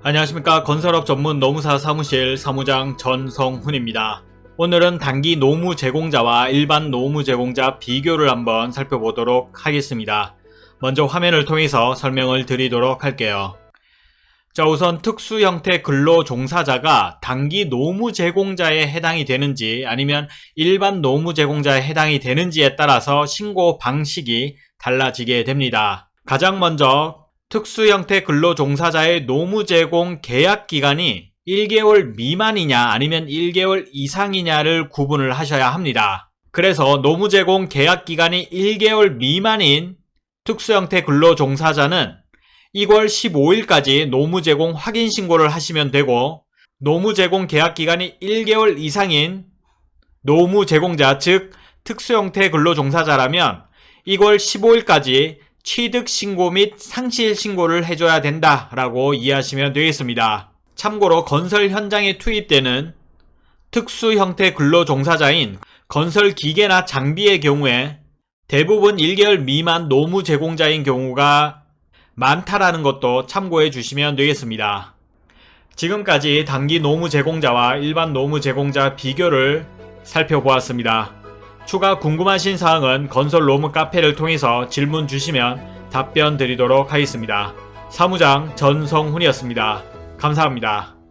안녕하십니까 건설업 전문 노무사 사무실 사무장 전성훈입니다. 오늘은 단기 노무 제공자와 일반 노무 제공자 비교를 한번 살펴보도록 하겠습니다. 먼저 화면을 통해서 설명을 드리도록 할게요. 자 우선 특수 형태 근로 종사자가 단기 노무 제공자에 해당이 되는지 아니면 일반 노무 제공자에 해당이 되는지에 따라서 신고 방식이 달라지게 됩니다. 가장 먼저 특수 형태 근로 종사자의 노무 제공 계약 기간이 1개월 미만이냐 아니면 1개월 이상이냐를 구분을 하셔야 합니다. 그래서 노무 제공 계약 기간이 1개월 미만인 특수 형태 근로 종사자는 2월 15일까지 노무 제공 확인 신고를 하시면 되고 노무 제공 계약 기간이 1개월 이상인 노무 제공자 즉 특수 형태 근로 종사자라면 2월 15일까지 취득 신고 및 상실 신고를 해줘야 된다라고 이해하시면 되겠습니다. 참고로 건설 현장에 투입되는 특수 형태 근로 종사자인 건설 기계나 장비의 경우에 대부분 1개월 미만 노무 제공자인 경우가 많다라는 것도 참고해 주시면 되겠습니다. 지금까지 단기 노무 제공자와 일반 노무 제공자 비교를 살펴보았습니다. 추가 궁금하신 사항은 건설 로무 카페를 통해서 질문 주시면 답변 드리도록 하겠습니다. 사무장 전성훈이었습니다. 감사합니다.